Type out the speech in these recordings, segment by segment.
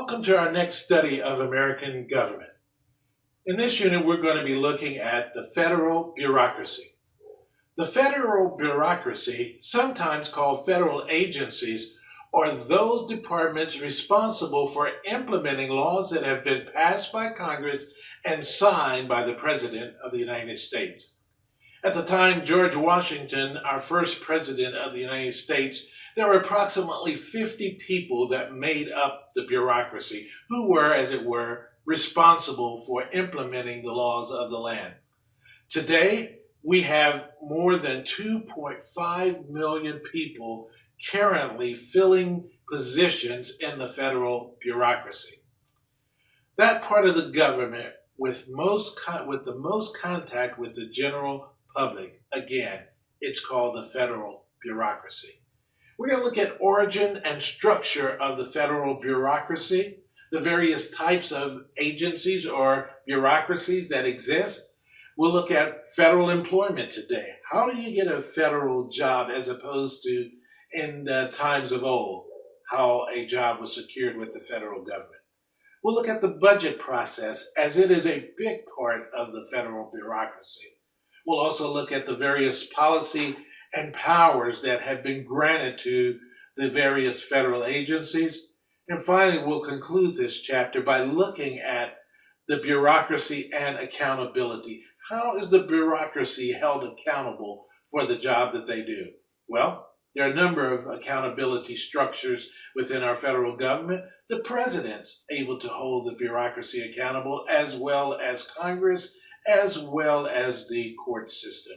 Welcome to our next study of American government. In this unit, we're going to be looking at the federal bureaucracy. The federal bureaucracy, sometimes called federal agencies, are those departments responsible for implementing laws that have been passed by Congress and signed by the President of the United States. At the time, George Washington, our first President of the United States, there were approximately 50 people that made up the bureaucracy who were, as it were, responsible for implementing the laws of the land. Today, we have more than 2.5 million people currently filling positions in the federal bureaucracy. That part of the government with most with the most contact with the general public, again, it's called the federal bureaucracy. We're going to look at origin and structure of the federal bureaucracy, the various types of agencies or bureaucracies that exist. We'll look at federal employment today. How do you get a federal job as opposed to in times of old, how a job was secured with the federal government? We'll look at the budget process as it is a big part of the federal bureaucracy. We'll also look at the various policy and powers that have been granted to the various federal agencies. And finally, we'll conclude this chapter by looking at the bureaucracy and accountability. How is the bureaucracy held accountable for the job that they do? Well, there are a number of accountability structures within our federal government. The president's able to hold the bureaucracy accountable as well as Congress, as well as the court system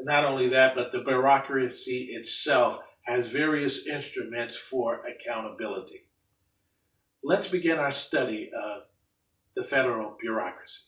not only that, but the bureaucracy itself has various instruments for accountability. Let's begin our study of the federal bureaucracy.